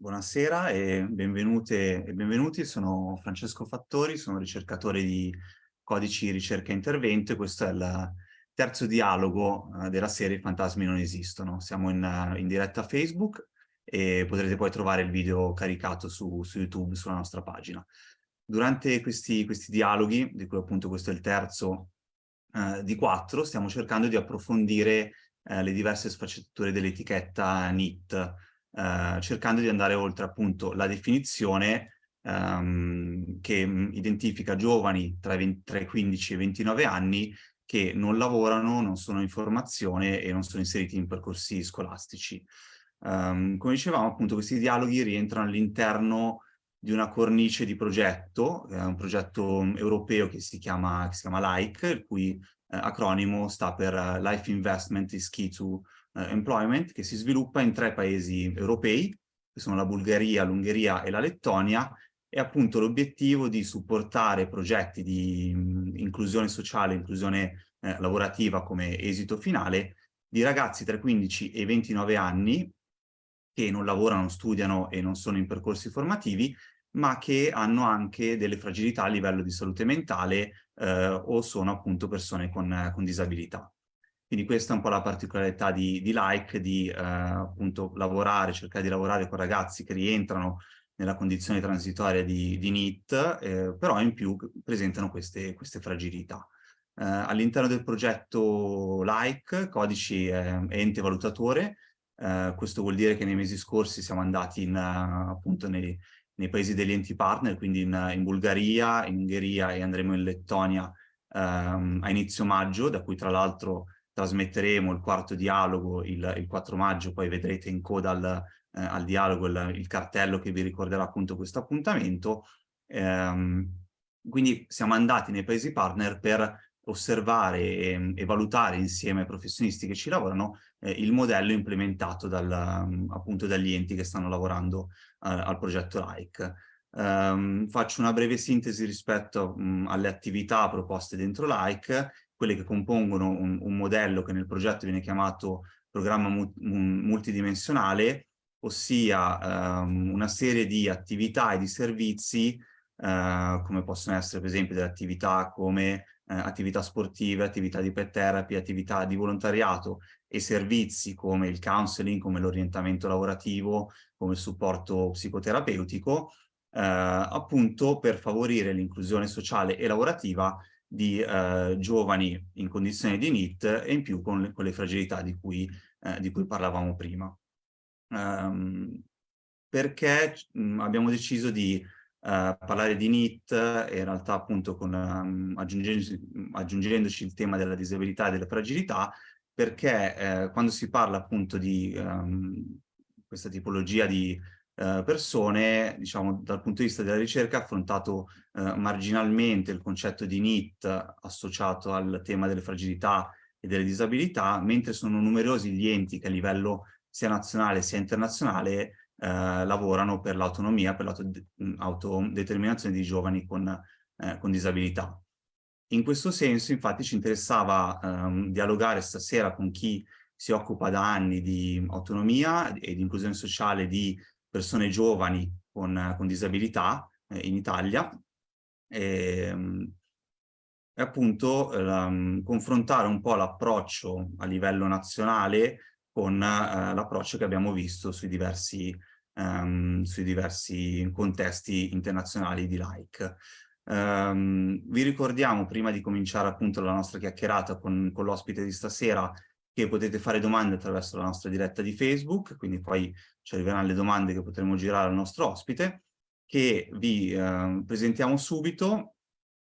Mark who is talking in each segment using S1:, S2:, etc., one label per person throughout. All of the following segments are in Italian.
S1: Buonasera e benvenute e benvenuti, sono Francesco Fattori, sono ricercatore di codici ricerca e intervento e questo è il terzo dialogo uh, della serie Fantasmi non esistono. Siamo in, in, diretta Facebook e potrete poi trovare il video caricato su, su YouTube, sulla nostra pagina. Durante questi, questi, dialoghi, di cui appunto questo è il terzo uh, di quattro, stiamo cercando di approfondire le diverse sfaccettature dell'etichetta NIT, eh, cercando di andare oltre appunto la definizione ehm, che identifica giovani tra, 20, tra i 15 e i 29 anni che non lavorano, non sono in formazione e non sono inseriti in percorsi scolastici. Um, come dicevamo, appunto, questi dialoghi rientrano all'interno di una cornice di progetto, eh, un progetto europeo che si chiama, che si chiama LIKE, il cui eh, acronimo sta per uh, Life Investment is Key to eh, Employment che si sviluppa in tre paesi europei, che sono la Bulgaria, l'Ungheria e la Lettonia, e appunto l'obiettivo di supportare progetti di mh, inclusione sociale, inclusione eh, lavorativa come esito finale di ragazzi tra i 15 e i 29 anni che non lavorano, studiano e non sono in percorsi formativi, ma che hanno anche delle fragilità a livello di salute mentale eh, o sono appunto persone con, con disabilità. Quindi questa è un po' la particolarità di, di Like, di eh, appunto lavorare, cercare di lavorare con ragazzi che rientrano nella condizione transitoria di, di NEET, eh, però in più presentano queste, queste fragilità. Eh, All'interno del progetto Like, Codici è ente valutatore, eh, questo vuol dire che nei mesi scorsi siamo andati in, appunto nei, nei, paesi degli enti partner, quindi in, in, Bulgaria, in Ungheria e andremo in Lettonia ehm, a inizio maggio, da cui tra l'altro trasmetteremo il quarto dialogo il, il 4 maggio, poi vedrete in coda al, eh, al dialogo il, il, cartello che vi ricorderà appunto questo appuntamento. Ehm, quindi siamo andati nei paesi partner per osservare e, e, valutare insieme ai professionisti che ci lavorano eh, il modello implementato dal, appunto dagli enti che stanno lavorando eh, al progetto LIKE. Um, faccio una breve sintesi rispetto um, alle attività proposte dentro LIKE quelle che compongono un, un modello che nel progetto viene chiamato programma mu multidimensionale, ossia um, una serie di attività e di servizi, uh, come possono essere per esempio delle attività come uh, attività sportive, attività di pet therapy, attività di volontariato e servizi come il counseling, come l'orientamento lavorativo, come il supporto psicoterapeutico, uh, appunto per favorire l'inclusione sociale e lavorativa di eh, giovani in condizioni di NIT e in più con le, con le fragilità di cui, eh, di cui, parlavamo prima. Um, perché mh, abbiamo deciso di Uh, parlare di NIT e in realtà appunto con, um, aggiungendoci, aggiungendoci, il tema della disabilità e della fragilità, perché eh, quando si parla appunto di um, questa tipologia di eh, persone, diciamo, dal punto di vista della ricerca ha affrontato eh, marginalmente il concetto di NIT associato al tema delle fragilità e delle disabilità, mentre sono numerosi gli enti che a livello sia nazionale sia internazionale eh, lavorano per l'autonomia, per l'autodeterminazione di giovani con, eh, con, disabilità. In questo senso, infatti, ci interessava ehm, dialogare stasera con chi si occupa da anni di autonomia e di inclusione sociale di persone giovani con, con disabilità eh, in Italia e, ehm, e appunto um, confrontare un po' l'approccio a livello nazionale con uh, l'approccio che abbiamo visto sui diversi, um, sui diversi contesti internazionali di like. Um, vi ricordiamo, prima di cominciare appunto la nostra chiacchierata con, con l'ospite di stasera, che potete fare domande attraverso la nostra diretta di Facebook, quindi poi ci arriveranno le domande che potremo girare al nostro ospite, che vi eh, presentiamo subito.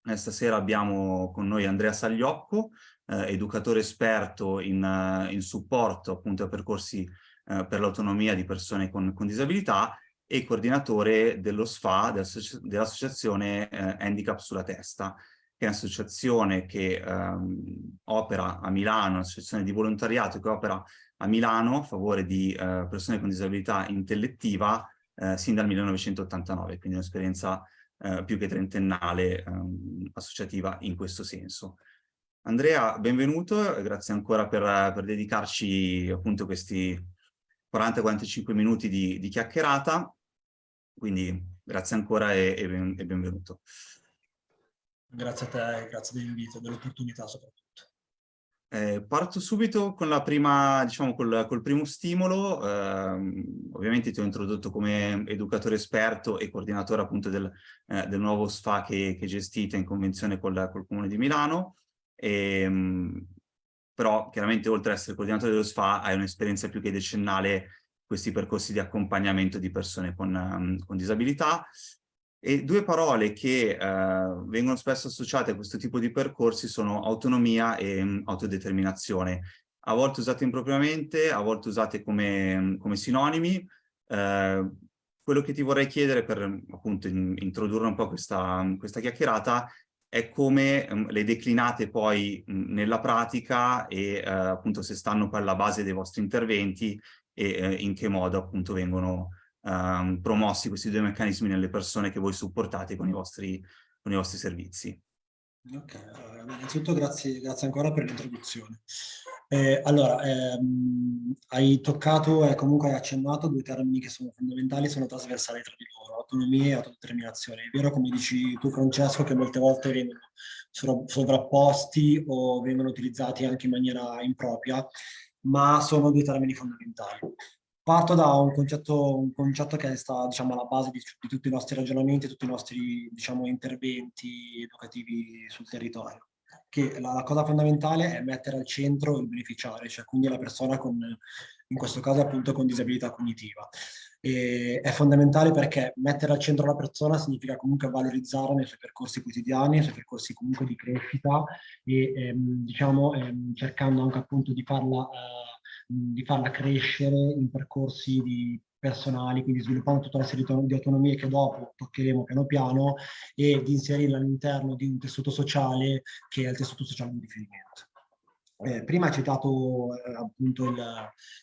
S1: Eh, stasera abbiamo con noi Andrea Sagliocco, eh, educatore esperto in, uh, in, supporto appunto a percorsi uh, per l'autonomia di persone con, con, disabilità e coordinatore dello SFA, dell'associazione dell Handicap sulla testa, che è un'associazione che ehm, opera a Milano, un'associazione di volontariato che opera a Milano a favore di eh, persone con disabilità intellettiva eh, sin dal 1989, quindi un'esperienza eh, più che trentennale ehm, associativa in questo senso. Andrea, benvenuto, grazie ancora per, per dedicarci appunto questi 40-45 minuti di, di, chiacchierata, quindi grazie ancora e, e, ben, e benvenuto.
S2: Grazie a te, grazie dell'invito e dell'opportunità soprattutto.
S1: Eh, parto subito con la prima, diciamo, col, col primo stimolo. Eh, ovviamente ti ho introdotto come educatore esperto e coordinatore appunto del, eh, del nuovo SFA che, che, gestite in convenzione col, col Comune di Milano. E, ehm, però chiaramente oltre ad essere coordinatore dello SFA hai un'esperienza più che decennale questi percorsi di accompagnamento di persone con, um, con disabilità e due parole che eh, vengono spesso associate a questo tipo di percorsi sono autonomia e um, autodeterminazione, a volte usate impropriamente, a volte usate come, mm, come sinonimi. Eh, quello che ti vorrei chiedere per appunto in, introdurre un po' questa, questa chiacchierata è come um, le declinate poi mh, nella pratica e uh, appunto se stanno poi alla base dei vostri interventi e uh, in che modo appunto vengono um, promossi questi due meccanismi nelle persone che voi supportate con i vostri, con i vostri servizi.
S2: Ok, innanzitutto grazie, grazie ancora per l'introduzione. Eh, allora, ehm, hai toccato e comunque hai accennato due termini che sono fondamentali, sono trasversali tra di loro, autonomia e autodeterminazione. È vero, come dici tu Francesco, che molte volte vengono sovrapposti o vengono utilizzati anche in maniera impropria, ma sono due termini fondamentali. Parto da un concetto, un concetto che sta diciamo, alla base di, di, tutti i nostri ragionamenti, tutti i nostri diciamo, interventi educativi sul territorio. Che la, la, cosa fondamentale è mettere al centro il beneficiario, cioè quindi la persona con, in questo caso appunto con disabilità cognitiva. E è fondamentale perché mettere al centro la persona significa comunque valorizzare nei suoi percorsi quotidiani, nei suoi percorsi comunque di crescita e ehm, diciamo ehm, cercando anche appunto di farla eh, di farla crescere in percorsi di personali, quindi sviluppando tutta una serie di autonomie che dopo toccheremo piano piano e di inserirla all'interno di un tessuto sociale che è il tessuto sociale di riferimento. Eh, prima hai citato eh, appunto il,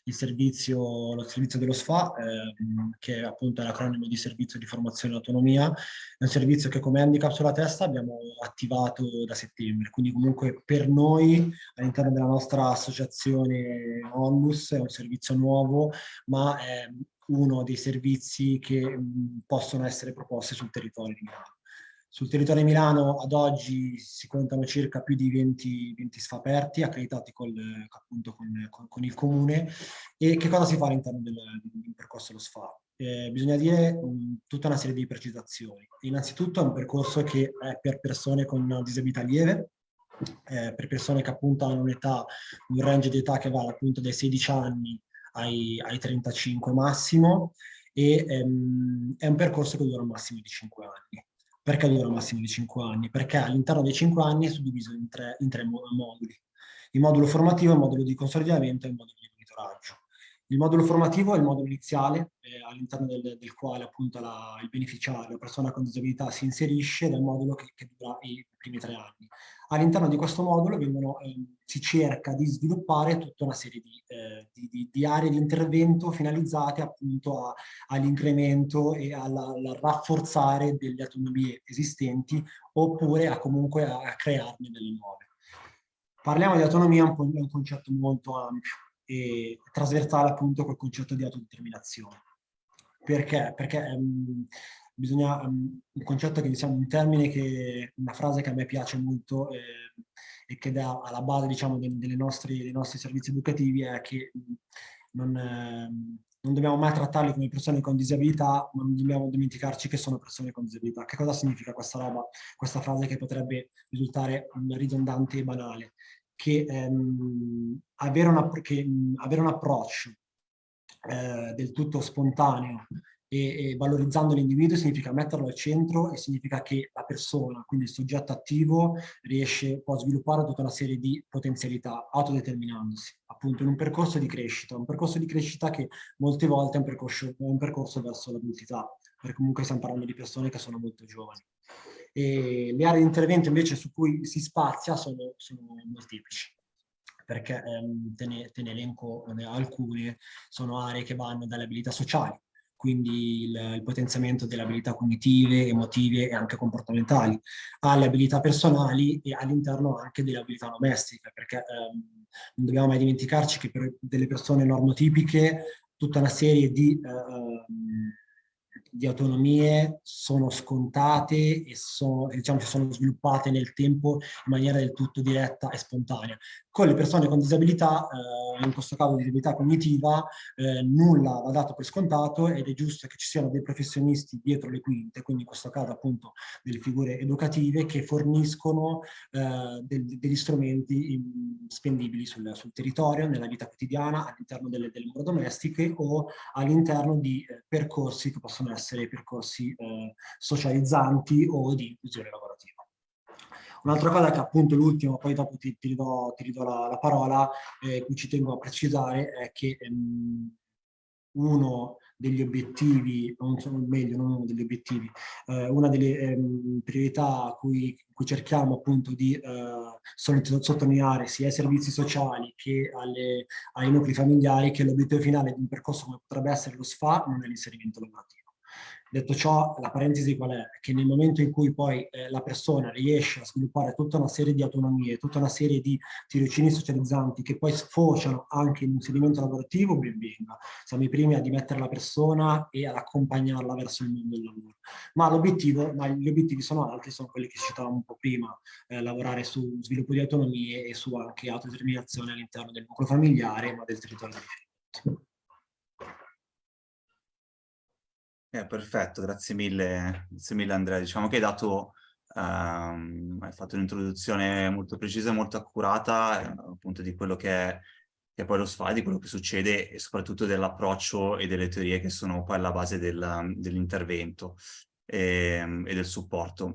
S2: il, servizio, lo servizio dello SFA, eh, che è appunto l'acronimo di servizio di formazione e autonomia, è un servizio che come handicap sulla testa abbiamo attivato da settembre, quindi comunque per noi all'interno della nostra associazione Onlus è un servizio nuovo, ma è uno dei servizi che mh, possono essere proposti sul territorio di Milano. Sul territorio di Milano ad oggi si contano circa più di 20, 20 SFA aperti, accreditati col, appunto con, con, con, il comune. E che cosa si fa all'interno del, del, percorso dello SFA? Eh, bisogna dire um, tutta una serie di precisazioni. Innanzitutto è un percorso che è per persone con disabilità lieve, eh, per persone che appunto hanno un'età, un range di età che va appunto dai 16 anni ai, ai 35 massimo, e ehm, è un percorso che dura un massimo di 5 anni. Perché dura un massimo di 5 anni? Perché all'interno dei 5 anni è suddiviso in tre, in tre moduli. Il modulo formativo, il modulo di consolidamento e il modulo di monitoraggio. Il modulo formativo è il modulo iniziale, eh, all'interno del, del, quale appunto la, il beneficiario, la persona con disabilità si inserisce, nel modulo che, che dura i primi tre anni. All'interno di questo modulo vengono, eh, si cerca di sviluppare tutta una serie di, eh, di, di, di aree di intervento finalizzate appunto all'incremento e al rafforzare delle autonomie esistenti oppure a comunque a, a crearne delle nuove. Parliamo di autonomia, un, è un concetto molto ampio e trasversale appunto col concetto di autodeterminazione. Perché? Perché um, bisogna, um, un concetto che diciamo, un termine che, una frase che a me piace molto eh, e che dà alla base diciamo de, delle nostri, dei nostri servizi educativi è che non, eh, non dobbiamo mai trattarli come persone con disabilità, ma non dobbiamo dimenticarci che sono persone con disabilità. Che cosa significa questa roba, questa frase che potrebbe risultare ridondante e banale? Che, ehm, avere, una, che mh, avere un approccio eh, del tutto spontaneo e, e valorizzando l'individuo significa metterlo al centro e significa che la persona, quindi il soggetto attivo, riesce, può sviluppare tutta una serie di potenzialità autodeterminandosi, appunto in un percorso di crescita, un percorso di crescita che molte volte è un percorso, un percorso verso l'adultità, perché comunque stiamo parlando di persone che sono molto giovani. E le aree di intervento invece su cui si spazia sono, sono molteplici perché ehm, te, ne, te ne elenco alcune, sono aree che vanno dalle abilità sociali, quindi il, il potenziamento delle abilità cognitive, emotive e anche comportamentali, alle abilità personali e all'interno anche delle abilità domestiche, perché ehm, non dobbiamo mai dimenticarci che per delle persone normotipiche tutta una serie di... Uh, di autonomie sono scontate e sono, diciamo, sono sviluppate nel tempo in maniera del tutto diretta e spontanea. Con le persone con disabilità, eh, in questo caso disabilità cognitiva, eh, nulla va dato per scontato ed è giusto che ci siano dei professionisti dietro le quinte, quindi in questo caso appunto delle figure educative che forniscono eh, del, degli strumenti in, spendibili sul, sul, territorio, nella vita quotidiana, all'interno delle, delle mura domestiche o all'interno di eh, percorsi che possono essere essere percorsi eh, socializzanti o di inclusione lavorativa. Un'altra cosa che appunto l'ultimo, poi dopo ti, ti ridò, la, la, parola, eh, cui ci tengo a precisare, è che ehm, uno degli obiettivi, non sono meglio, non uno degli obiettivi, eh, una delle ehm, priorità a cui, cui, cerchiamo appunto di eh, sottolineare sia ai servizi sociali che alle, ai nuclei familiari che l'obiettivo finale di un percorso come potrebbe essere lo SFA non è l'inserimento lavorativo. Detto ciò, la parentesi qual è? Che nel momento in cui poi eh, la persona riesce a sviluppare tutta una serie di autonomie, tutta una serie di tirocini socializzanti che poi sfociano anche in inserimento lavorativo, ben venga. Siamo i primi a dimettere la persona e ad accompagnarla verso il mondo del lavoro. Ma ma gli obiettivi sono altri, sono quelli che citavamo un po' prima, eh, lavorare su sviluppo di autonomie e su anche autodeterminazione all'interno del nucleo familiare, ma del territorio di riferimento.
S1: Eh, perfetto, grazie mille, grazie mille Andrea. Diciamo che hai dato, um, hai fatto un'introduzione molto precisa e molto accurata, eh, appunto di quello che è, che è, poi lo SFA, di quello che succede e soprattutto dell'approccio e delle teorie che sono poi alla base del, dell'intervento e, ehm, e, del supporto.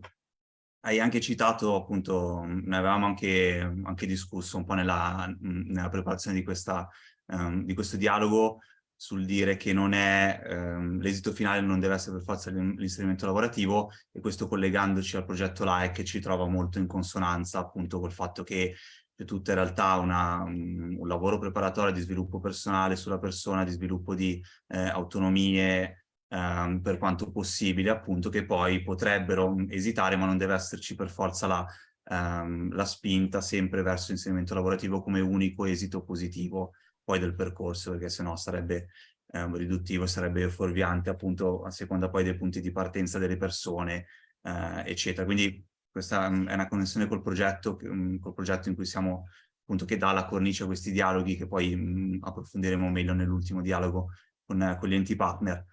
S1: Hai anche citato, appunto, ne avevamo anche, anche discusso un po' nella, nella preparazione di, questa, um, di questo dialogo, sul dire che ehm, l'esito finale non deve essere per forza l'inserimento lavorativo e questo collegandoci al progetto LAEC ci trova molto in consonanza appunto col fatto che c'è tutta in realtà una, un, lavoro preparatorio di sviluppo personale sulla persona, di sviluppo di eh, autonomie ehm, per quanto possibile appunto che poi potrebbero esitare ma non deve esserci per forza la, ehm, la spinta sempre verso l'inserimento lavorativo come unico esito positivo poi del percorso, perché sennò sarebbe eh, riduttivo, sarebbe fuorviante appunto a seconda poi dei punti di partenza delle persone, eh, eccetera. Quindi questa um, è una connessione col progetto, um, col progetto in cui siamo appunto che dà la cornice a questi dialoghi che poi um, approfondiremo meglio nell'ultimo dialogo con, uh, con, gli enti partner.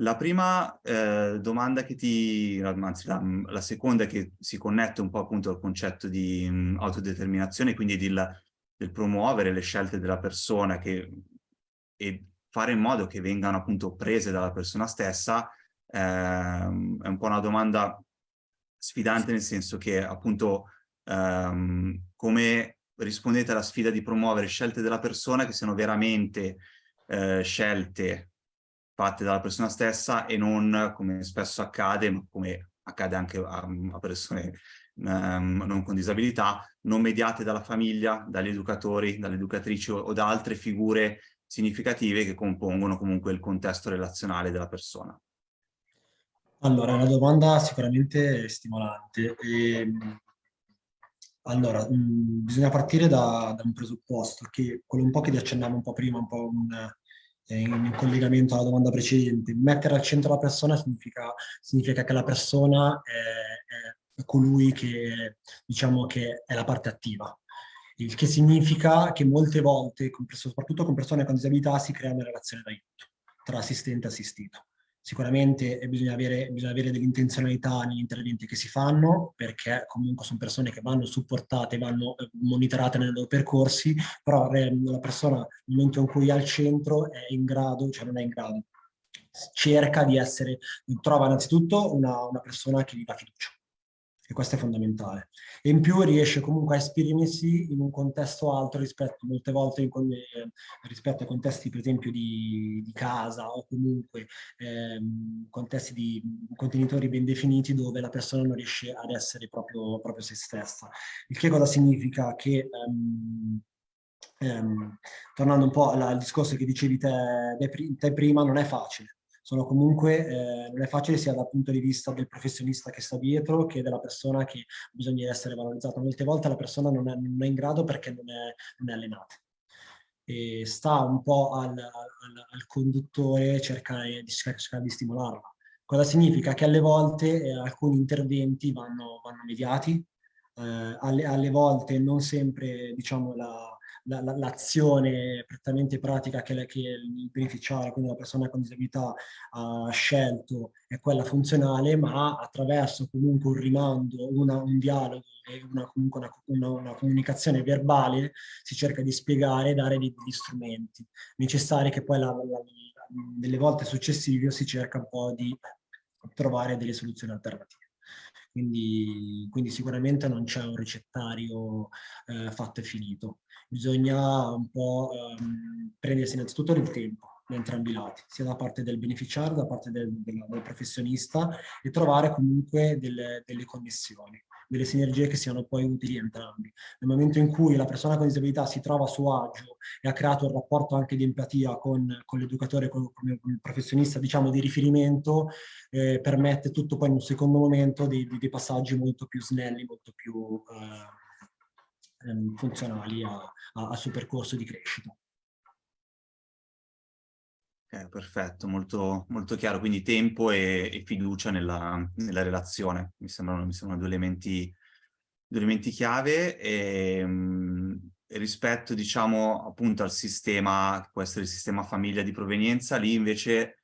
S1: La prima eh, domanda che ti, anzi la, la, seconda che si connette un po' appunto al concetto di um, autodeterminazione, quindi di, del promuovere le scelte della persona che, e fare in modo che vengano appunto prese dalla persona stessa, ehm, è un po' una domanda sfidante nel senso che appunto ehm, come rispondete alla sfida di promuovere scelte della persona che siano veramente eh, scelte fatte dalla persona stessa e non come spesso accade, ma come accade anche a, a persone ehm, non con disabilità, non mediate dalla famiglia, dagli educatori, dalle educatrici o, o da altre figure significative che compongono comunque il contesto relazionale della persona.
S2: Allora, è una domanda sicuramente stimolante. E, ehm, allora, mh, mm, bisogna partire da, da, un presupposto, che quello un po' che ti accennavo un po' prima, un po' un, eh, in collegamento alla domanda precedente. Mettere al centro la persona significa, significa che la persona è colui che, diciamo, che è la parte attiva. Il che significa che molte volte, soprattutto con persone con disabilità, si crea una relazione d'aiuto tra assistente e assistito. Sicuramente bisogna avere, bisogna avere dell'intenzionalità negli interventi che si fanno, perché comunque sono persone che vanno supportate, vanno eh, monitorate nei loro percorsi, però eh, la persona nel momento in cui è al centro è in grado, cioè non è in grado, cerca di essere, trova innanzitutto una, una persona che gli dà fiducia e questo è fondamentale. E in più riesce comunque a esprimersi in un contesto altro rispetto, molte volte in, eh, rispetto ai contesti per esempio di, di casa o comunque ehm, contesti di contenitori ben definiti dove la persona non riesce ad essere proprio, proprio se stessa. Il che cosa significa? Che ehm, ehm, tornando un po' al discorso che dicevi te, te prima, non è facile sono comunque, eh, non è facile sia dal punto di vista del professionista che sta dietro che della persona che bisogna essere valorizzata. Molte volte la persona non è, non è in grado perché non è, non è allenata. e sta un po' al, al, al conduttore cercare di, cercare di stimolarla. Cosa significa? Che alle volte eh, alcuni interventi vanno, vanno mediati, eh, alle, alle, volte non sempre diciamo, la, l'azione la, prettamente pratica che, che, il beneficiario, quindi la persona con disabilità, ha scelto è quella funzionale, ma attraverso comunque un rimando, una, un dialogo e una, comunque una, una, comunicazione verbale si cerca di spiegare e dare degli strumenti necessari che poi la, nelle volte successive si cerca un po' di trovare delle soluzioni alternative. Quindi, quindi, sicuramente non c'è un ricettario eh, fatto e finito. Bisogna un po' ehm, prendersi innanzitutto il tempo da entrambi i lati, sia da parte del beneficiario, da parte del, del, del professionista e trovare comunque delle, delle, connessioni, delle sinergie che siano poi utili entrambi. Nel momento in cui la persona con disabilità si trova a suo agio e ha creato un rapporto anche di empatia con, con l'educatore, con, con, il professionista diciamo di riferimento, eh, permette tutto poi in un secondo momento dei, dei passaggi molto più snelli, molto più... Eh, ehm, funzionali al suo percorso di crescita.
S1: Okay, perfetto, molto, molto chiaro. Quindi tempo e, e fiducia nella, nella, relazione. Mi sembrano, mi sembrano due, elementi, due elementi chiave. E, ehm, e rispetto, diciamo, appunto al sistema, che può essere il sistema famiglia di provenienza, lì invece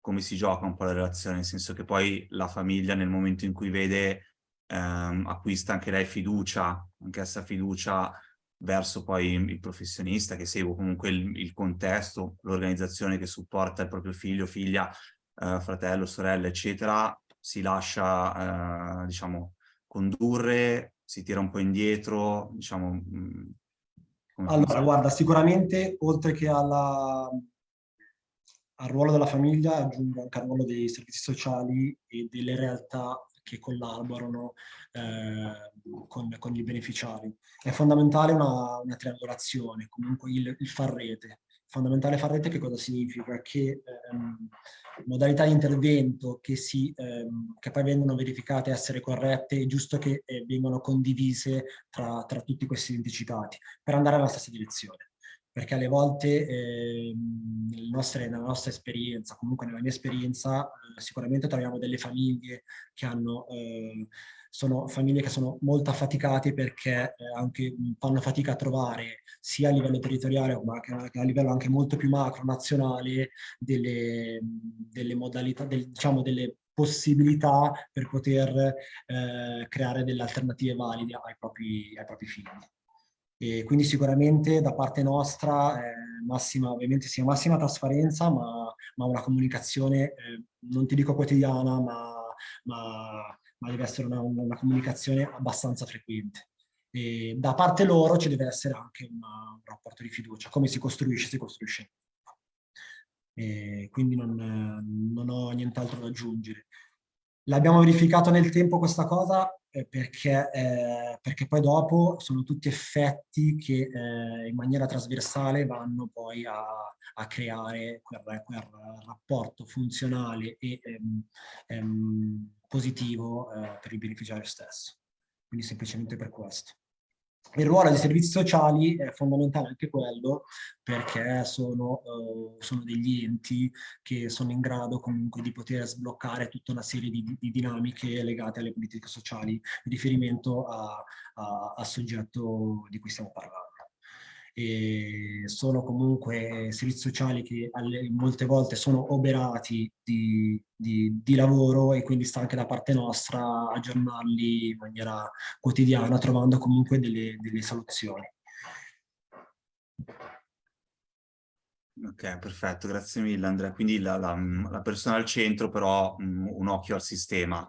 S1: come si gioca un po' la relazione? Nel senso che poi la famiglia nel momento in cui vede ehm, acquista anche lei fiducia, anch'essa fiducia verso poi il professionista che segue comunque il, il contesto, l'organizzazione che supporta il proprio figlio, figlia, eh, fratello, sorella, eccetera, si lascia, eh, diciamo, condurre, si tira un po' indietro, diciamo... Mh,
S2: mm, allora, guarda, sicuramente oltre che alla, al ruolo della famiglia aggiungo anche al ruolo dei servizi sociali e delle realtà che collaborano eh, con, con, i beneficiari. È fondamentale una, una triangolazione, comunque il, il far rete. Fondamentale far rete che cosa significa? Che ehm, modalità di intervento che, si, ehm, che, poi vengono verificate essere corrette è giusto che eh, vengano condivise tra, tra tutti questi enti citati per andare nella stessa direzione perché alle volte eh, nostre, nella nostra esperienza, comunque nella mia esperienza, eh, sicuramente troviamo delle famiglie che hanno, eh, sono famiglie che sono molto affaticate perché eh, anche fanno fatica a trovare sia a livello territoriale ma anche a livello anche molto più macro, nazionale, delle, delle modalità, del, diciamo delle possibilità per poter eh, creare delle alternative valide ai propri, ai propri figli. E quindi sicuramente da parte nostra eh, massima, ovviamente sia massima trasparenza, ma, ma una comunicazione, eh, non ti dico quotidiana, ma, ma, ma deve essere una, una, comunicazione abbastanza frequente. E da parte loro ci deve essere anche una, un rapporto di fiducia. Come si costruisce? Si costruisce. E quindi non, non ho nient'altro da aggiungere. L'abbiamo verificato nel tempo questa cosa eh, perché, eh, perché, poi dopo sono tutti effetti che eh, in maniera trasversale vanno poi a, a creare quel, quel, rapporto funzionale e ehm, ehm, positivo eh, per il beneficiario stesso. Quindi semplicemente per questo. Il ruolo dei servizi sociali è fondamentale anche quello perché sono, uh, sono, degli enti che sono in grado comunque di poter sbloccare tutta una serie di, di dinamiche legate alle politiche sociali. In riferimento al soggetto di cui stiamo parlando sono comunque servizi sociali che alle, molte volte sono oberati di, di, di, lavoro e quindi sta anche da parte nostra aggiornarli in maniera quotidiana trovando comunque delle, delle soluzioni.
S1: Ok, perfetto, grazie mille Andrea. Quindi la, la, la persona al centro, però un, un, occhio al sistema,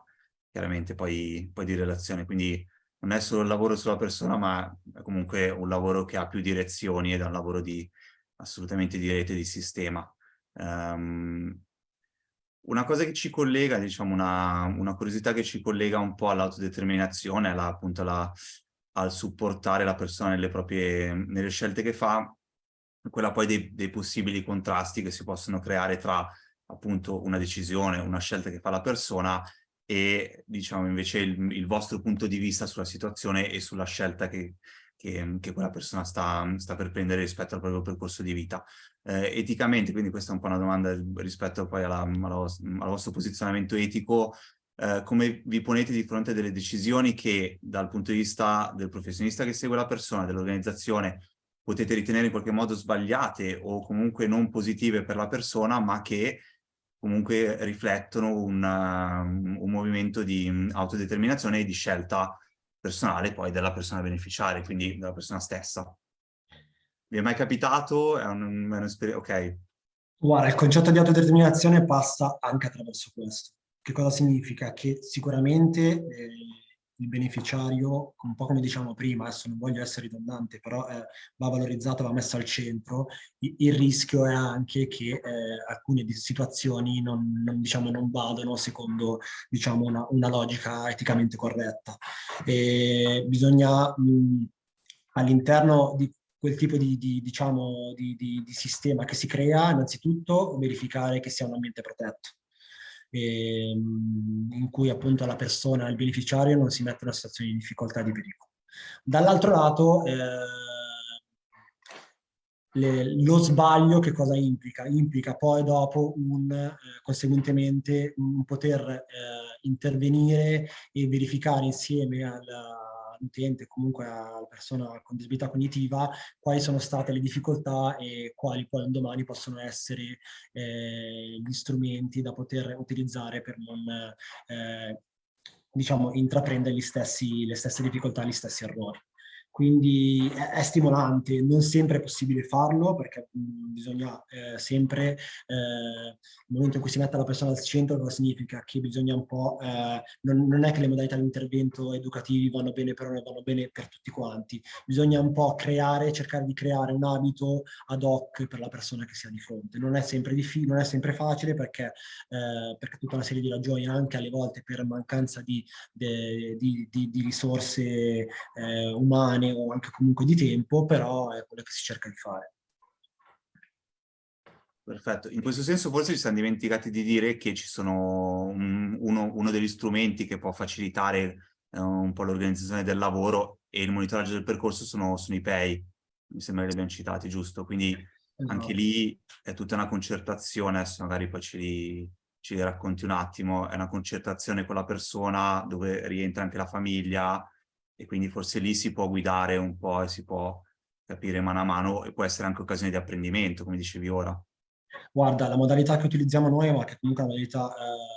S1: chiaramente poi, poi di relazione. Quindi non è solo il lavoro sulla persona, ma è comunque un lavoro che ha più direzioni ed è un lavoro di, assolutamente di rete, di sistema. Um, una cosa che ci collega, diciamo una, una curiosità che ci collega un po' all'autodeterminazione, alla, appunto alla, al supportare la persona nelle proprie nelle scelte che fa, quella poi dei, dei possibili contrasti che si possono creare tra appunto una decisione, una scelta che fa la persona e diciamo invece il, il, vostro punto di vista sulla situazione e sulla scelta che, che, che quella persona sta, sta, per prendere rispetto al proprio percorso di vita. Eh, eticamente, quindi questa è un po' una domanda rispetto poi alla, alla, al vostro posizionamento etico, eh, come vi ponete di fronte a delle decisioni che dal punto di vista del professionista che segue la persona, dell'organizzazione, potete ritenere in qualche modo sbagliate o comunque non positive per la persona, ma che comunque riflettono una, un movimento di autodeterminazione e di scelta personale poi della persona beneficiaria, quindi della persona stessa. Vi è mai capitato? È un'esperienza, un ok.
S2: Guarda, il concetto di autodeterminazione passa anche attraverso questo. Che cosa significa? Che sicuramente eh, il beneficiario, un po' come diciamo prima, adesso non voglio essere ridondante, però eh, va valorizzato, va messo al centro, il, il rischio è anche che eh, alcune situazioni non, non, diciamo, non vadano secondo diciamo, una, una logica eticamente corretta. E bisogna all'interno di quel tipo di, di, diciamo, di, di, di sistema che si crea, innanzitutto verificare che sia un ambiente protetto ehm, in cui appunto la persona, il beneficiario non si mette in una situazione di difficoltà di pericolo. Dall'altro lato, eh, le, lo sbaglio che cosa implica? Implica poi dopo un, eh, conseguentemente un poter eh, intervenire e verificare insieme alla, all'utente, comunque alla persona con disabilità cognitiva, quali sono state le difficoltà e quali poi un domani possono essere eh, gli strumenti da poter utilizzare per non eh, diciamo, intraprendere stessi, le stesse difficoltà, gli stessi errori. Quindi è, stimolante, non sempre è possibile farlo perché mh, bisogna eh, sempre, eh, momento in cui si mette la persona al centro, cosa significa? Che bisogna un po', eh, non, non, è che le modalità di intervento educativi vanno bene per uno e vanno bene per tutti quanti, bisogna un po' creare, cercare di creare un abito ad hoc per la persona che si ha di fronte. Non è sempre, non è sempre facile perché, eh, perché tutta una serie di ragioni, anche alle volte per mancanza di, di, di, di risorse eh, umane, umane o anche comunque di tempo, però è quello che si cerca di fare.
S1: Perfetto, in questo senso forse ci siamo dimenticati di dire che ci sono un, uno, uno, degli strumenti che può facilitare eh, un po' l'organizzazione del lavoro e il monitoraggio del percorso sono, sono i PEI, mi sembra che li abbiamo citati, giusto? Quindi esatto. anche lì è tutta una concertazione, adesso magari poi ce li, ce li racconti un attimo, è una concertazione con la persona dove rientra anche la famiglia, e quindi forse lì si può guidare un po' e si può capire mano a mano e può essere anche occasione di apprendimento, come dicevi ora.
S2: Guarda, la modalità che utilizziamo noi, ma che è comunque una modalità eh,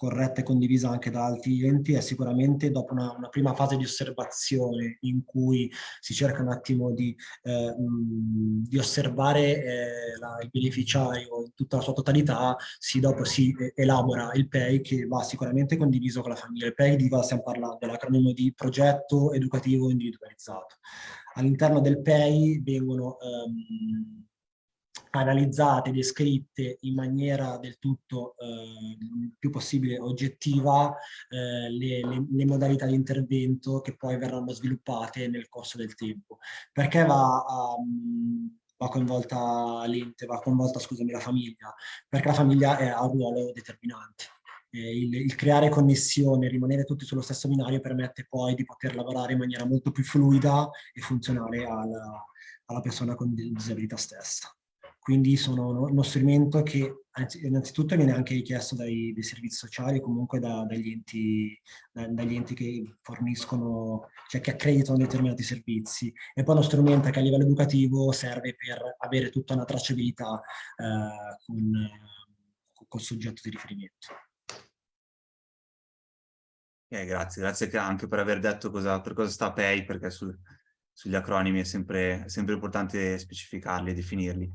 S2: corretta e condivisa anche da altri enti è sicuramente dopo una, una, prima fase di osservazione in cui si cerca un attimo di, eh, di osservare eh, la, il beneficiario in tutta la sua totalità, si, dopo si eh, elabora il PEI che va sicuramente condiviso con la famiglia. Il PEI di cosa stiamo parlando? L'acronimo di progetto educativo individualizzato. All'interno del PEI vengono ehm, analizzate, descritte in maniera del tutto eh, più possibile oggettiva eh, le, le, le, modalità di intervento che poi verranno sviluppate nel corso del tempo. Perché va, um, va coinvolta l'ente, va coinvolta scusami, la famiglia? Perché la famiglia è, ha un ruolo determinante. Il, il, creare connessione, rimanere tutti sullo stesso binario permette poi di poter lavorare in maniera molto più fluida e funzionale alla, alla persona con disabilità stessa quindi sono uno strumento che innanzitutto viene anche richiesto dai, dai servizi sociali comunque da, dagli, enti, da, dagli, enti, che forniscono, cioè che accreditano determinati servizi e poi uno strumento che a livello educativo serve per avere tutta una tracciabilità eh, con, col soggetto di riferimento.
S1: Eh, grazie, grazie anche per aver detto cosa, per cosa sta PEI, perché sul, sugli acronimi è sempre, sempre importante specificarli e definirli.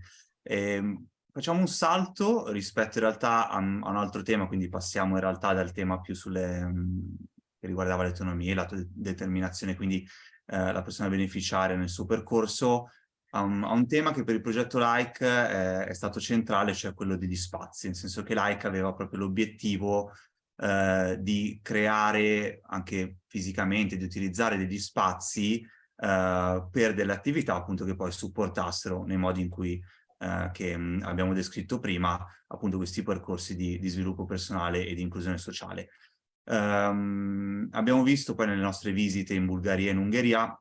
S1: Eh, facciamo un salto rispetto in realtà a, a, un altro tema, quindi passiamo in realtà dal tema più sulle, um, che riguardava l'autonomia, l'autodeterminazione, quindi eh, la persona beneficiaria nel suo percorso, a un, a un, tema che per il progetto LIKE eh, è stato centrale, cioè quello degli spazi, nel senso che LIKE aveva proprio l'obiettivo eh, di creare anche fisicamente, di utilizzare degli spazi eh, per delle attività appunto che poi supportassero nei modi in cui eh, che mh, abbiamo descritto prima, appunto questi percorsi di, di sviluppo personale e di inclusione sociale. Um, abbiamo visto poi nelle nostre visite in Bulgaria e in Ungheria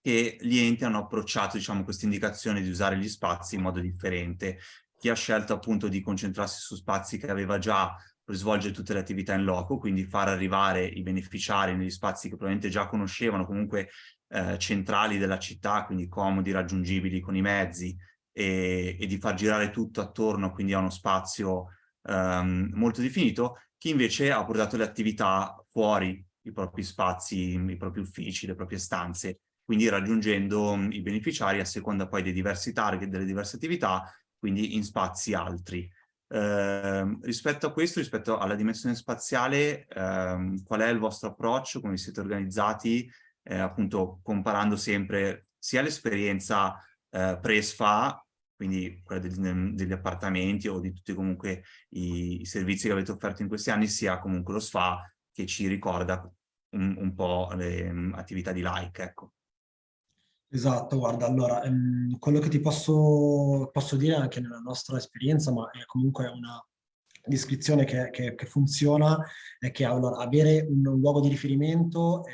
S1: che gli enti hanno approcciato diciamo, questa indicazione di usare gli spazi in modo differente. Chi ha scelto appunto di concentrarsi su spazi che aveva già per svolgere tutte le attività in loco, quindi far arrivare i beneficiari negli spazi che probabilmente già conoscevano, comunque eh, centrali della città, quindi comodi, raggiungibili con i mezzi, e, e di far girare tutto attorno, quindi a uno spazio um, molto definito, chi invece ha portato le attività fuori i propri spazi, i propri uffici, le proprie stanze, quindi raggiungendo i beneficiari a seconda poi dei diversi target, delle diverse attività, quindi in spazi altri. Eh, rispetto a questo, rispetto alla dimensione spaziale, eh, qual è il vostro approccio, come siete organizzati, eh, appunto comparando sempre sia l'esperienza eh, pre-SFA, quindi quella degli, degli, appartamenti o di tutti comunque i, i, servizi che avete offerto in questi anni, sia comunque lo SFA che ci ricorda un, un po' le um, attività di like, ecco.
S2: Esatto, guarda, allora, ehm, quello che ti posso, posso, dire anche nella nostra esperienza, ma è comunque una descrizione che, che, che funziona, è che allora, avere un, un, luogo di riferimento è,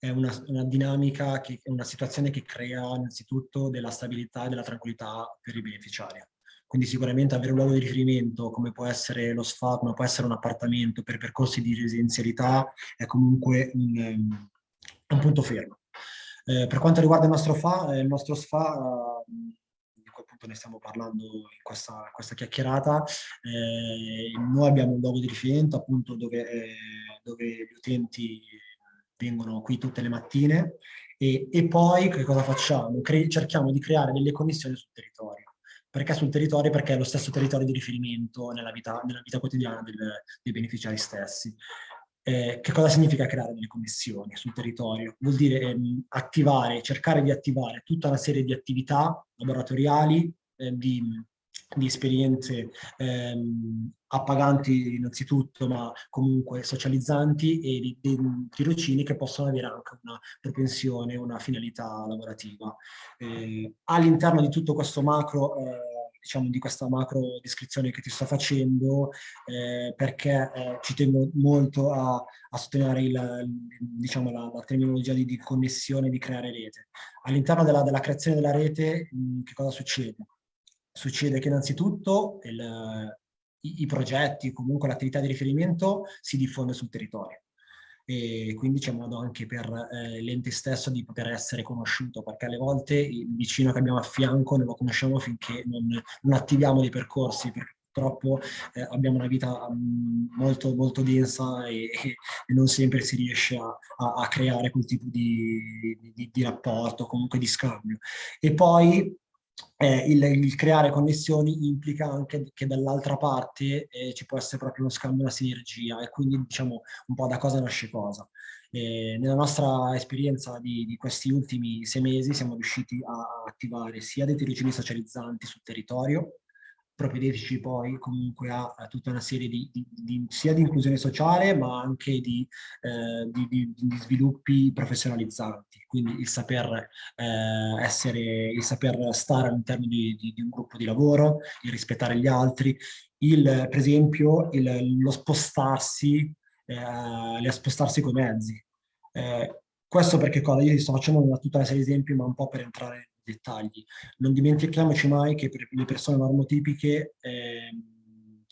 S2: è una, una dinamica, che, una situazione che crea innanzitutto della stabilità e della tranquillità per i beneficiari. Quindi sicuramente avere un luogo di riferimento, come può essere lo SFA, come può essere un appartamento per percorsi di residenzialità, è comunque un, un punto fermo. Eh, per quanto riguarda il nostro, FA, eh, il nostro SFA, eh, appunto ne stiamo parlando in questa, questa chiacchierata, eh, noi abbiamo un luogo di riferimento appunto dove, eh, dove gli utenti vengono qui tutte le mattine e, e poi che cosa facciamo? Cre cerchiamo di creare delle connessioni sul territorio. Perché sul territorio? Perché è lo stesso territorio di riferimento nella vita, nella vita quotidiana del, dei beneficiari stessi. Eh, che cosa significa creare delle connessioni sul territorio? Vuol dire ehm, attivare, cercare di attivare tutta una serie di attività laboratoriali, eh, di, di, esperienze ehm, appaganti innanzitutto, ma comunque socializzanti e di, di tirocini che possono avere anche una propensione, una finalità lavorativa. Eh, All'interno di tutto questo macro eh, diciamo, di questa macro descrizione che ti sto facendo, eh, perché eh, ci tengo molto a, a sottolineare il, diciamo, la, la, terminologia di, di, connessione, di creare rete. All'interno della, della, creazione della rete, mh, che cosa succede? Succede che innanzitutto il, i, i progetti, comunque l'attività di riferimento si diffonde sul territorio e quindi c'è modo anche per eh, l'ente stesso di poter essere conosciuto, perché alle volte il vicino che abbiamo a fianco non lo conosciamo finché non, non attiviamo dei percorsi, perché purtroppo eh, abbiamo una vita um, molto, molto densa e, e, non sempre si riesce a, a, a creare quel tipo di, di, di rapporto, comunque di scambio. E poi eh, il, il, creare connessioni implica anche che dall'altra parte eh, ci può essere proprio uno scambio, una sinergia e quindi diciamo un po' da cosa nasce cosa. Eh, nella nostra esperienza di, di, questi ultimi sei mesi siamo riusciti a attivare sia dei tirocini socializzanti sul territorio, propedeutici poi comunque a, a, tutta una serie di, di, di, sia di inclusione sociale ma anche di, eh, di sviluppi professionalizzanti, quindi il saper eh, essere, il saper stare all'interno di, un gruppo di lavoro, il rispettare gli altri, il, per esempio il, lo spostarsi, eh, spostarsi con i mezzi. Eh, questo perché cosa? Io sto facendo una, tutta una serie di esempi ma un po' per entrare dettagli. Non dimentichiamoci mai che per le persone normotipiche eh,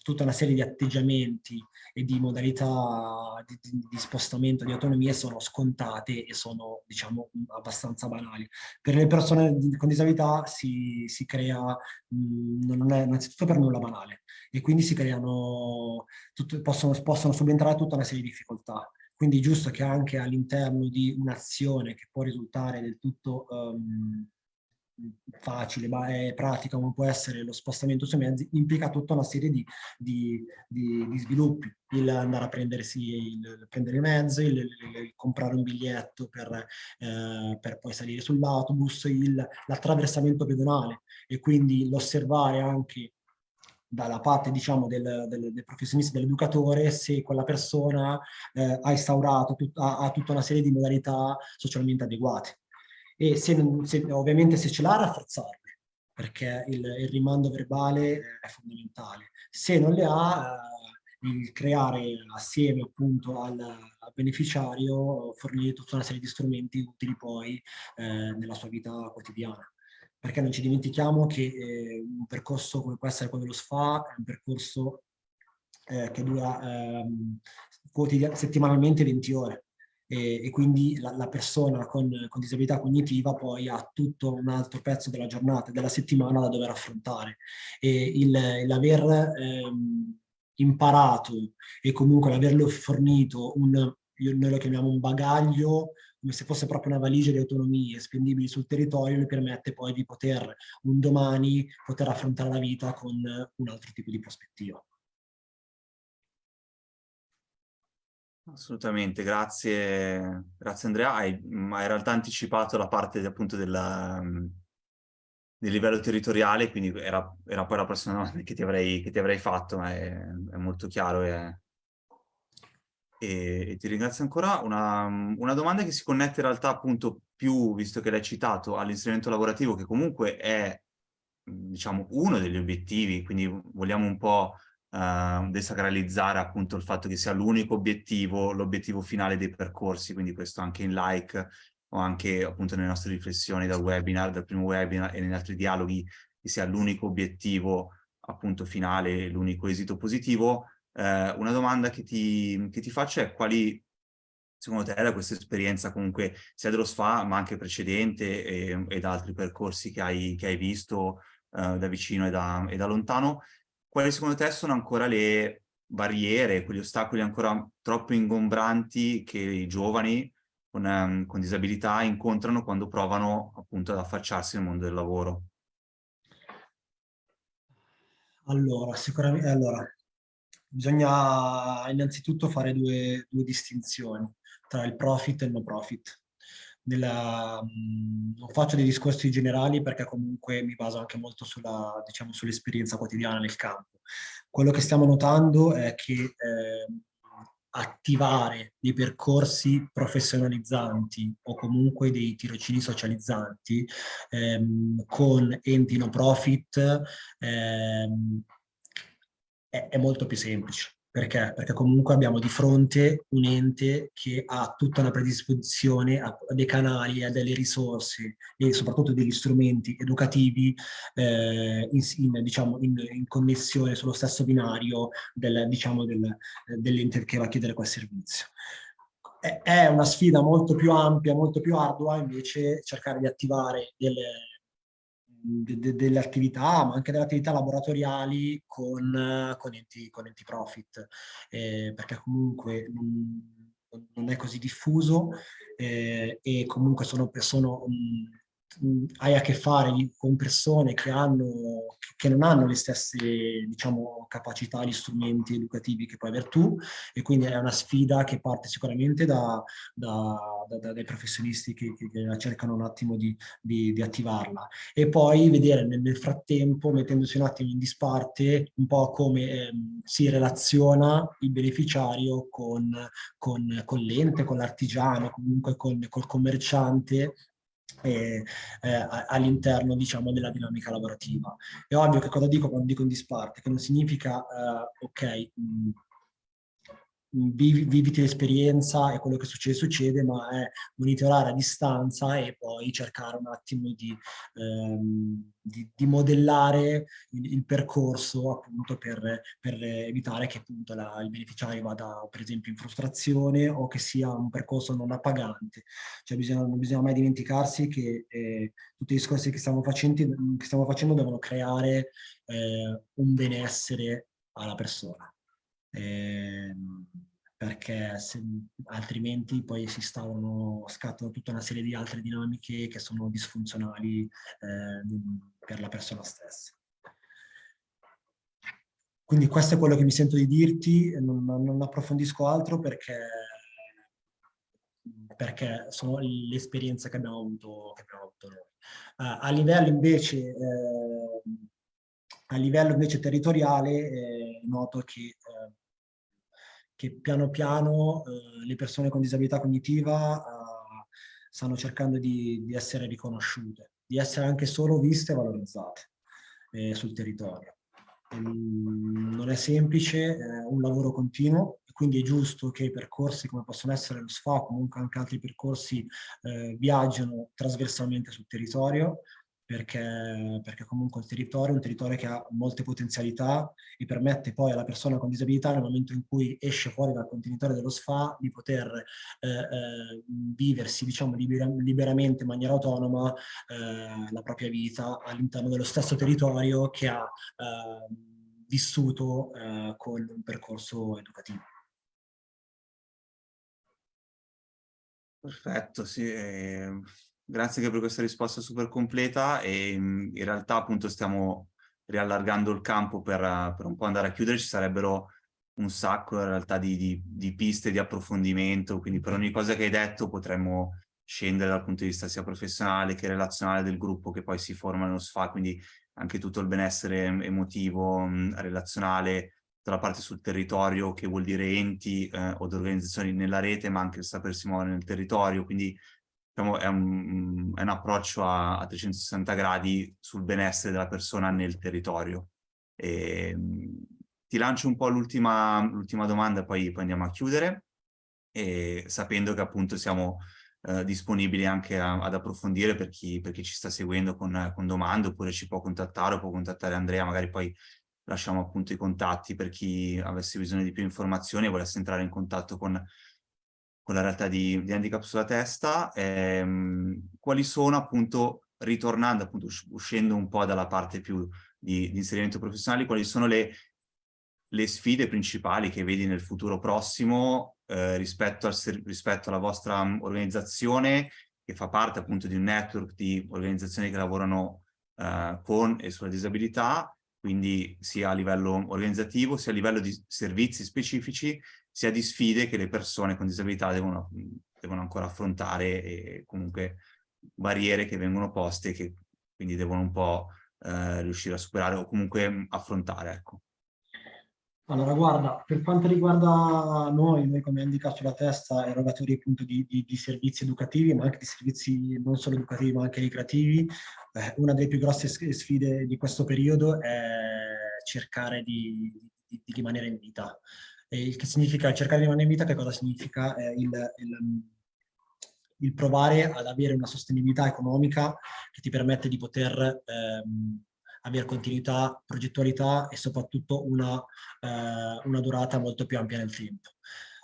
S2: tutta una serie di atteggiamenti e di modalità di, di, spostamento, di autonomia sono scontate e sono, diciamo, abbastanza banali. Per le persone con disabilità si, si crea, mh, non è innanzitutto per nulla banale, e quindi si creano, tutto, possono, possono subentrare tutta una serie di difficoltà. Quindi è giusto che anche all'interno di un'azione che può risultare del tutto um, facile, ma è pratica come può essere lo spostamento sui mezzi, implica tutta una serie di, di, di, di sviluppi. Il andare a prendersi, il, prendere i mezzi, il, il, il, comprare un biglietto per, eh, per poi salire sull'autobus, l'attraversamento pedonale e quindi l'osservare anche dalla parte diciamo del, del, del professionista, dell'educatore, se quella persona eh, ha instaurato tut, ha, ha tutta una serie di modalità socialmente adeguate e se, se, ovviamente se ce l'ha rafforzarle, perché il, il, rimando verbale è fondamentale. Se non le ha, il creare assieme appunto al, al beneficiario fornire tutta una serie di strumenti utili poi eh, nella sua vita quotidiana perché non ci dimentichiamo che eh, un percorso come può essere quello dello SFA è un percorso eh, che dura ehm, settimanalmente 20 ore e, e quindi la, la persona con, con, disabilità cognitiva poi ha tutto un altro pezzo della giornata, della settimana da dover affrontare e l'aver ehm, imparato e comunque l'averlo fornito un, noi lo chiamiamo un bagaglio come se fosse proprio una valigia di autonomie spendibili sul territorio, le permette poi di poter un domani poter affrontare la vita con un altro tipo di prospettiva.
S1: Assolutamente, grazie, grazie Andrea. Hai, hai in realtà anticipato la parte appunto della, del livello territoriale, quindi era, era, poi la prossima domanda che ti avrei, che ti avrei fatto, ma è, è molto chiaro e, e, e, ti ringrazio ancora. Una, una, domanda che si connette in realtà appunto più, visto che l'hai citato, all'inserimento lavorativo, che comunque è diciamo uno degli obiettivi, quindi vogliamo un po' uh, desacralizzare appunto il fatto che sia l'unico obiettivo, l'obiettivo finale dei percorsi, quindi questo anche in like o anche appunto nelle nostre riflessioni dal webinar, dal primo webinar e negli altri dialoghi, che sia l'unico obiettivo appunto finale, l'unico esito positivo. Eh, una domanda che ti, che ti faccio è quali secondo te da questa esperienza comunque sia dello SFA ma anche precedente e, e da altri percorsi che hai, che hai visto eh, da vicino e da, e da lontano, quali secondo te sono ancora le barriere, quegli ostacoli ancora troppo ingombranti che i giovani con, um, con disabilità incontrano quando provano appunto ad affacciarsi nel mondo del lavoro?
S2: Allora, sicuramente, allora, bisogna innanzitutto fare due, due distinzioni tra il profit e il no profit nella, non faccio dei discorsi generali perché comunque mi baso anche molto sulla, diciamo, sull'esperienza quotidiana nel campo. Quello che stiamo notando è che eh, attivare dei percorsi professionalizzanti o comunque dei tirocini socializzanti ehm, con enti no profit ehm, è, è molto più semplice perché? Perché comunque abbiamo di fronte un ente che ha tutta una predisposizione a dei canali, a delle risorse e soprattutto degli strumenti educativi eh, in, in, diciamo, in, in, connessione sullo stesso binario del, diciamo, del, dell'ente che va a chiedere quel servizio. È una sfida molto più ampia, molto più ardua invece cercare di attivare delle, de, de, delle attività, ma anche delle attività laboratoriali con, con, enti, con enti profit, eh, perché comunque non, non, è così diffuso eh, e comunque sono, sono um, hai a che fare con persone che, hanno, che non hanno le stesse diciamo, capacità, gli strumenti educativi che puoi avere tu e quindi è una sfida che parte sicuramente da, da, da, dai professionisti che, che, cercano un attimo di, di, di, attivarla. E poi vedere nel, frattempo, mettendosi un attimo in disparte, un po' come eh, si relaziona il beneficiario con, con, con l'ente, con l'artigiano, comunque con, col commerciante eh, all'interno diciamo della dinamica lavorativa. È ovvio che cosa dico quando dico in disparte, che non significa eh, ok, mh, vivi, viviti l'esperienza e quello che succede succede, ma è monitorare a distanza e poi cercare un attimo di, ehm, di, di modellare il, il, percorso appunto per, per evitare che appunto la, il beneficiario vada per esempio in frustrazione o che sia un percorso non appagante. Cioè bisogna, non bisogna mai dimenticarsi che eh, tutti i discorsi che stiamo facendo, che stiamo facendo devono creare eh, un benessere alla persona eh, perché se, altrimenti poi si stavano, scattano tutta una serie di altre dinamiche che sono disfunzionali eh, per la persona stessa. Quindi questo è quello che mi sento di dirti, non, non approfondisco altro perché, perché sono le esperienze che abbiamo avuto, noi. Uh, a livello invece eh, a livello invece territoriale eh, noto che, che, piano piano eh, le persone con disabilità cognitiva eh, stanno cercando di, di, essere riconosciute, di essere anche solo viste e valorizzate eh, sul territorio. ehm, non è semplice, è un lavoro continuo, quindi è giusto che percorsi come possono essere lo SFA comunque anche altri percorsi eh, viaggiano trasversalmente sul territorio, perché, perché, comunque il territorio è un territorio che ha molte potenzialità e permette poi alla persona con disabilità nel momento in cui esce fuori dal contenitore dello SFA di poter eh, eh, viversi diciamo libera, liberamente in maniera autonoma eh, la propria vita all'interno dello stesso territorio che ha eh, vissuto eh, con un percorso educativo.
S1: Perfetto, sì. Eh, grazie anche per questa risposta super completa e in realtà appunto stiamo riallargando il campo per, per un po' andare a chiudere, ci sarebbero un sacco in realtà di, di, di, piste di approfondimento, quindi per ogni cosa che hai detto potremmo scendere dal punto di vista sia professionale che relazionale del gruppo che poi si forma nello SFA, quindi anche tutto il benessere emotivo, relazionale, tutta la parte sul territorio che vuol dire enti eh, o organizzazioni nella rete, ma anche il sapersi muovere nel territorio, quindi diciamo, è, un, è un approccio a, a, 360 gradi sul benessere della persona nel territorio. E, ti lancio un po' l'ultima domanda, poi, poi andiamo a chiudere, e, sapendo che appunto siamo eh, disponibili anche a, ad approfondire per chi, per chi, ci sta seguendo con, con domande, oppure ci può contattare o può contattare Andrea, magari poi lasciamo appunto i contatti per chi avesse bisogno di più informazioni e volesse entrare in contatto con, con la realtà di, di handicap sulla testa. Ehm, quali sono appunto, ritornando appunto, uscendo un po' dalla parte più di, di inserimento professionale, quali sono le, le, sfide principali che vedi nel futuro prossimo eh, rispetto, al, rispetto alla vostra organizzazione che fa parte appunto di un network di organizzazioni che lavorano eh, con e sulla disabilità quindi sia a livello organizzativo, sia a livello di servizi specifici, sia di sfide che le persone con disabilità devono, devono ancora affrontare e comunque barriere che vengono poste che quindi devono un po' eh, riuscire a superare o comunque affrontare. Ecco.
S2: Allora, guarda, per quanto riguarda noi, noi come Handicap sulla testa, erogatori appunto di, di, di, servizi educativi, ma anche di servizi non solo educativi, ma anche ricreativi, eh, una delle più grosse sfide di questo periodo è cercare di, di rimanere in vita. Il che significa cercare di rimanere in vita, che cosa significa? Eh, il, il, il, provare ad avere una sostenibilità economica che ti permette di poter ehm, avere continuità, progettualità e soprattutto una, eh, una durata molto più ampia nel tempo.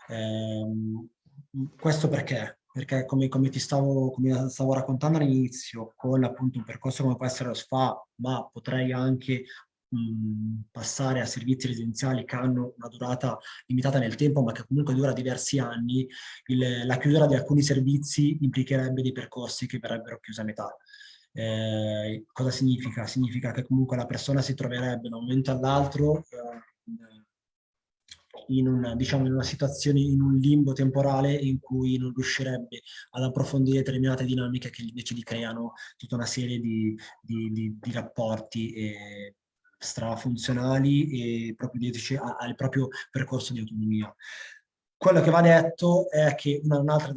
S2: Eh, questo perché? Perché come, come ti stavo, come stavo raccontando all'inizio, con appunto un percorso come può essere lo SFA, ma potrei anche passare a servizi residenziali che hanno una durata limitata nel tempo ma che comunque dura diversi anni, il, la chiusura di alcuni servizi implicherebbe dei percorsi che verrebbero chiusi a metà. Eh, cosa significa? Significa che comunque la persona si troverebbe da un momento all'altro eh, in, una, diciamo, in una situazione, in un limbo temporale in cui non riuscirebbe ad approfondire determinate dinamiche che invece gli creano tutta una serie di, di, di, di rapporti e strafunzionali e proprio dietro al proprio percorso di autonomia. Quello che va detto è che un'altra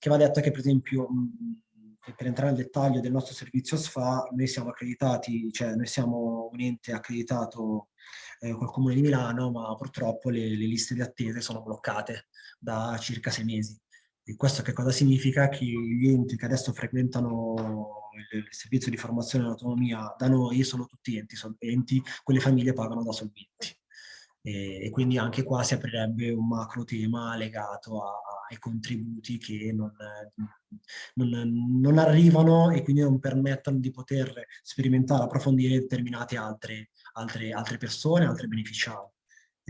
S2: che va detto è che per esempio per entrare nel dettaglio del nostro servizio SFA, noi siamo accreditati, cioè noi siamo un ente accreditato eh, col Comune di Milano, ma purtroppo le, le liste di attesa sono bloccate da circa sei mesi. E questo che cosa significa? Che gli enti che adesso frequentano il, servizio di formazione e autonomia da noi sono tutti enti solventi, quelle famiglie pagano da solventi. E, e quindi anche qua si aprirebbe un macro tema legato a, ai contributi che non, non, non, arrivano e quindi non permettono di poter sperimentare, approfondire determinate altre, altre, altre persone, altri beneficiari.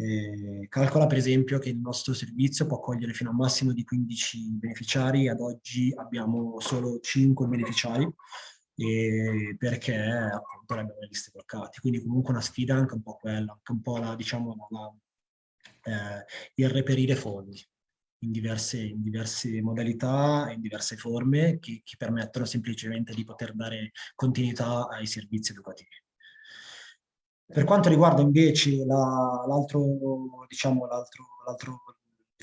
S2: Eh, calcola per esempio che il nostro servizio può accogliere fino a un massimo di 15 beneficiari, ad oggi abbiamo solo 5 beneficiari, eh, perché appunto abbiamo le liste bloccate. Quindi comunque una sfida anche un po' quella, anche un po' la, diciamo, la, eh, il reperire fondi in diverse, in diverse modalità, in diverse forme che, che permettono semplicemente di poter dare continuità ai servizi educativi. Per quanto riguarda invece l'altro, diciamo,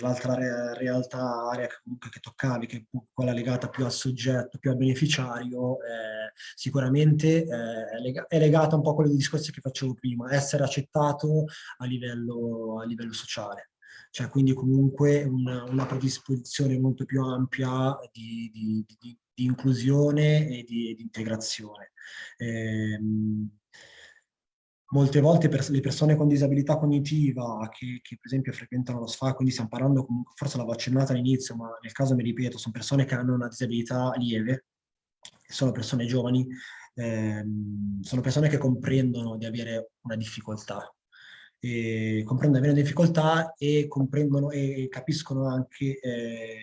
S2: l'altra re realtà area che comunque che toccavi, che è quella legata più al soggetto, più al beneficiario, eh, sicuramente eh, è, lega è, legata un po' a quelli discorsi che facevo prima, essere accettato a livello, a livello sociale. Cioè, quindi comunque una, una predisposizione molto più ampia di, di, di, di inclusione e di, integrazione. Eh, molte volte per le persone con disabilità cognitiva che, che, per esempio frequentano lo SFA, quindi stiamo parlando, forse l'avevo accennata all'inizio, ma nel caso mi ripeto, sono persone che hanno una disabilità lieve, sono persone giovani, ehm, sono persone che comprendono di avere una difficoltà, comprendono di avere una difficoltà e comprendono e capiscono anche eh,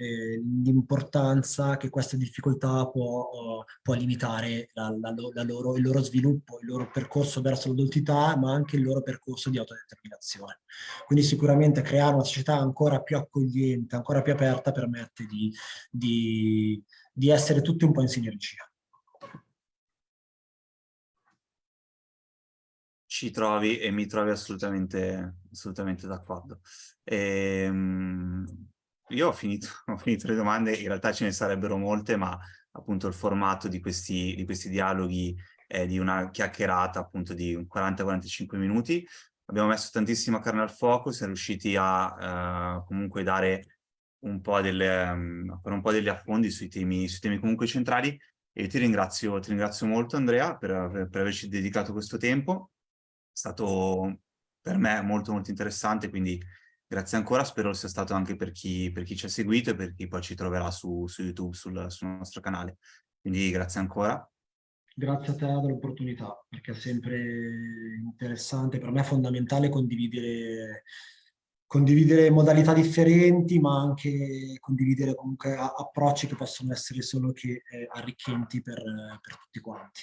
S2: eh, l'importanza che questa difficoltà può, uh, può limitare la, la, la loro, il loro sviluppo, il loro percorso verso l'adultità, ma anche il loro percorso di autodeterminazione. Quindi sicuramente creare una società ancora più accogliente, ancora più aperta, permette di, di, di essere tutti un po' in sinergia.
S1: ci trovi e mi trovi assolutamente, assolutamente d'accordo. Ehm, io ho finito, ho finito, le domande, in realtà ce ne sarebbero molte, ma appunto il formato di questi, di questi dialoghi è di una chiacchierata appunto di 40-45 minuti. Abbiamo messo tantissima carne al fuoco, siamo riusciti a uh, comunque dare un po' delle, um, un po' degli affondi sui temi, sui temi comunque centrali e ti ringrazio, ti ringrazio molto Andrea per, per averci dedicato questo tempo. È stato per me molto molto interessante, quindi Grazie ancora, spero sia stato anche per chi, per chi ci ha seguito e per chi poi ci troverà su, su YouTube, sul, sul nostro canale. Quindi grazie ancora.
S2: Grazie a te dell'opportunità, perché è sempre interessante, per me è fondamentale condividere, condividere modalità differenti, ma anche condividere comunque approcci che possono essere solo che eh, arricchenti per, per tutti quanti.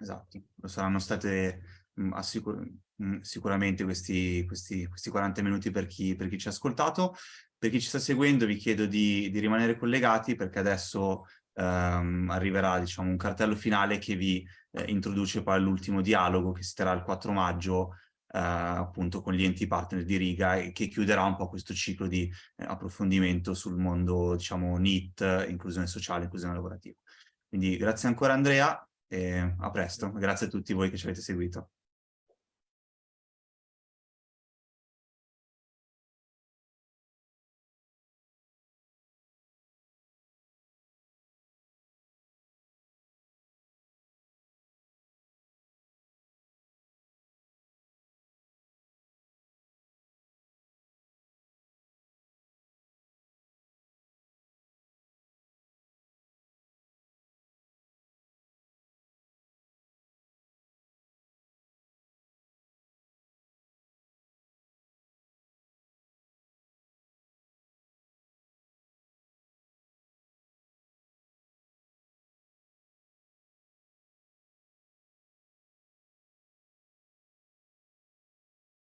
S1: Esatto, lo saranno state mh, mh, sicuramente questi, questi, questi 40 minuti per chi, per chi, ci ha ascoltato. Per chi ci sta seguendo vi chiedo di, di rimanere collegati perché adesso ehm, arriverà diciamo, un cartello finale che vi eh, introduce poi all'ultimo dialogo che si terrà il 4 maggio eh, appunto con gli enti partner di Riga e che chiuderà un po' questo ciclo di eh, approfondimento sul mondo diciamo NIT, inclusione sociale, inclusione lavorativa. Quindi grazie ancora Andrea e a presto, grazie a tutti voi che ci avete seguito.